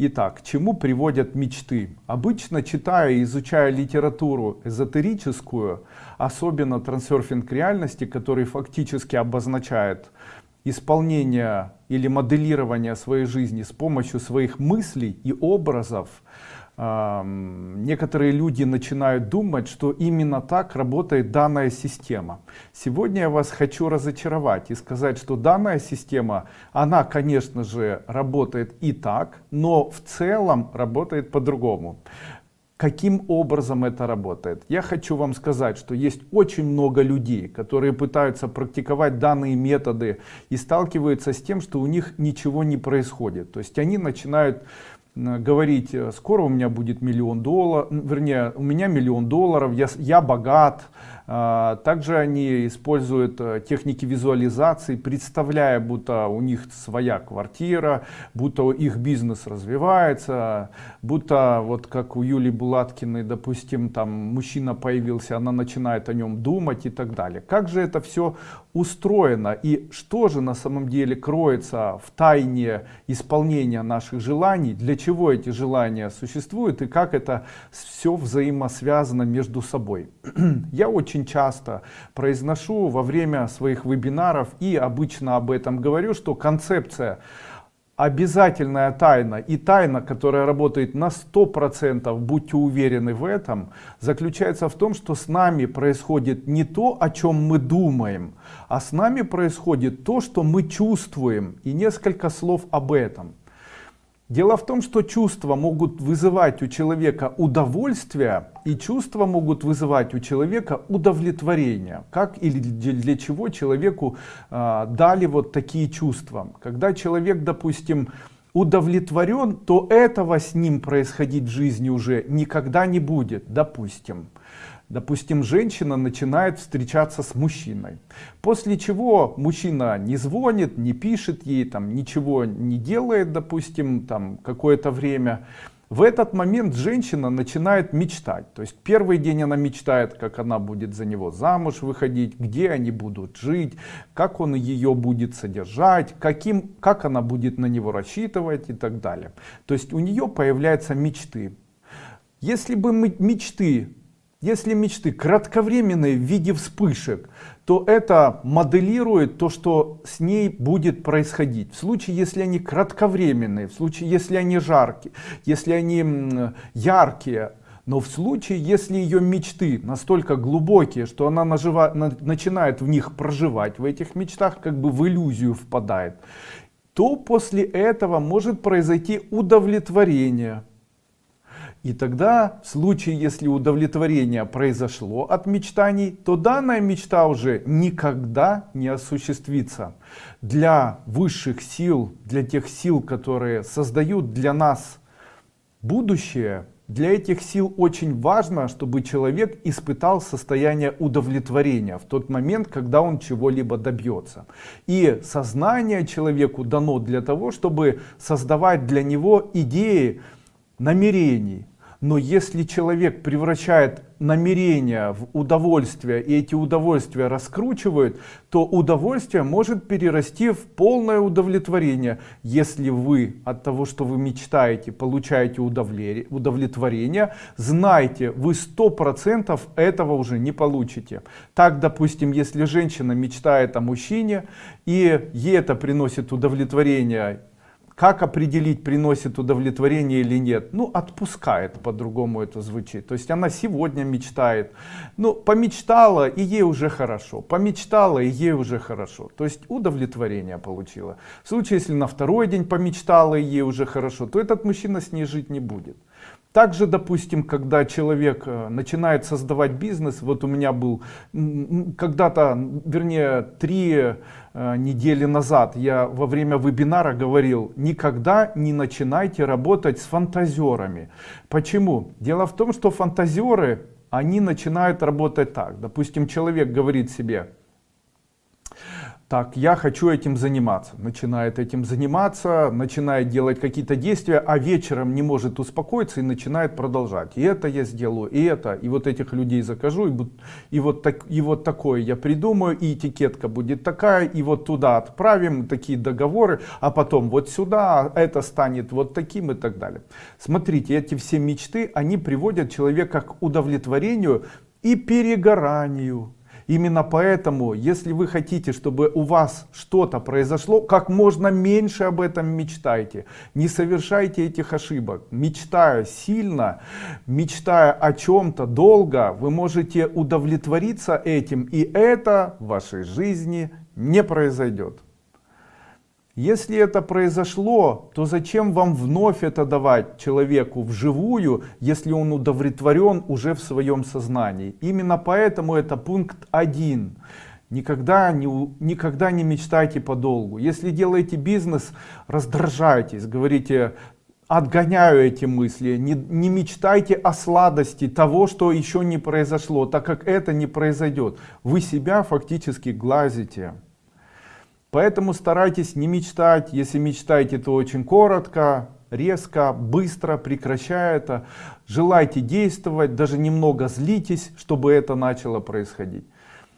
Итак, к чему приводят мечты? Обычно читая и изучая литературу эзотерическую, особенно трансерфинг реальности, который фактически обозначает исполнение или моделирование своей жизни с помощью своих мыслей и образов, некоторые люди начинают думать, что именно так работает данная система. Сегодня я вас хочу разочаровать и сказать, что данная система, она, конечно же, работает и так, но в целом работает по-другому. Каким образом это работает? Я хочу вам сказать, что есть очень много людей, которые пытаются практиковать данные методы и сталкиваются с тем, что у них ничего не происходит. То есть они начинают говорить, э, скоро у меня будет миллион долларов, вернее, у меня миллион долларов, я, я богат, а, также они используют э, техники визуализации, представляя, будто у них своя квартира, будто их бизнес развивается, будто вот как у Юлии Булаткиной, допустим, там мужчина появился, она начинает о нем думать и так далее. Как же это все устроено и что же на самом деле кроется в тайне исполнения наших желаний, для чего эти желания существуют и как это все взаимосвязано между собой. Я очень часто произношу во время своих вебинаров и обычно об этом говорю, что концепция обязательная тайна и тайна, которая работает на 100%, будьте уверены в этом, заключается в том, что с нами происходит не то, о чем мы думаем, а с нами происходит то, что мы чувствуем. И несколько слов об этом. Дело в том, что чувства могут вызывать у человека удовольствие, и чувства могут вызывать у человека удовлетворение. Как или для чего человеку э, дали вот такие чувства. Когда человек, допустим, удовлетворен, то этого с ним происходить в жизни уже никогда не будет, допустим. Допустим, женщина начинает встречаться с мужчиной. После чего мужчина не звонит, не пишет ей, там, ничего не делает, допустим, там какое-то время. В этот момент женщина начинает мечтать. То есть первый день она мечтает, как она будет за него замуж выходить, где они будут жить, как он ее будет содержать, каким, как она будет на него рассчитывать и так далее. То есть у нее появляются мечты. Если бы мечты если мечты кратковременные в виде вспышек, то это моделирует то, что с ней будет происходить. В случае, если они кратковременные, в случае, если они жаркие, если они яркие, но в случае, если ее мечты настолько глубокие, что она нажива, на, начинает в них проживать, в этих мечтах как бы в иллюзию впадает, то после этого может произойти удовлетворение и тогда, в случае, если удовлетворение произошло от мечтаний, то данная мечта уже никогда не осуществится. Для высших сил, для тех сил, которые создают для нас будущее, для этих сил очень важно, чтобы человек испытал состояние удовлетворения в тот момент, когда он чего-либо добьется. И сознание человеку дано для того, чтобы создавать для него идеи намерений, но если человек превращает намерения в удовольствие и эти удовольствия раскручивает, то удовольствие может перерасти в полное удовлетворение. Если вы от того, что вы мечтаете, получаете удовлетворение, знайте, вы сто процентов этого уже не получите. Так, допустим, если женщина мечтает о мужчине и ей это приносит удовлетворение как определить, приносит удовлетворение или нет? Ну, отпускает, по-другому это звучит. То есть она сегодня мечтает. Ну, помечтала, и ей уже хорошо. Помечтала, и ей уже хорошо. То есть удовлетворение получила. В случае, если на второй день помечтала, и ей уже хорошо, то этот мужчина с ней жить не будет. Также, допустим, когда человек э, начинает создавать бизнес, вот у меня был когда-то, вернее, три э, недели назад я во время вебинара говорил, никогда не начинайте работать с фантазерами. Почему? Дело в том, что фантазеры, они начинают работать так. Допустим, человек говорит себе, так я хочу этим заниматься. Начинает этим заниматься начинает делать какие-то действия а вечером не может успокоиться и начинает продолжать. И это я сделаю и это и вот этих людей закажу и, и вот так и вот такое я придумаю и этикетка будет такая и вот туда отправим такие договоры а потом вот сюда это станет вот таким и так далее. Смотрите эти все мечты они приводят человека к удовлетворению и перегоранию Именно поэтому, если вы хотите, чтобы у вас что-то произошло, как можно меньше об этом мечтайте. Не совершайте этих ошибок. Мечтая сильно, мечтая о чем-то долго, вы можете удовлетвориться этим, и это в вашей жизни не произойдет. Если это произошло, то зачем вам вновь это давать человеку вживую, если он удовлетворен уже в своем сознании? Именно поэтому это пункт один. Никогда не, никогда не мечтайте подолгу. Если делаете бизнес, раздражайтесь, говорите, отгоняю эти мысли, не, не мечтайте о сладости того, что еще не произошло, так как это не произойдет. Вы себя фактически глазите. Поэтому старайтесь не мечтать, если мечтаете, то очень коротко, резко, быстро, прекращая это. Желайте действовать, даже немного злитесь, чтобы это начало происходить.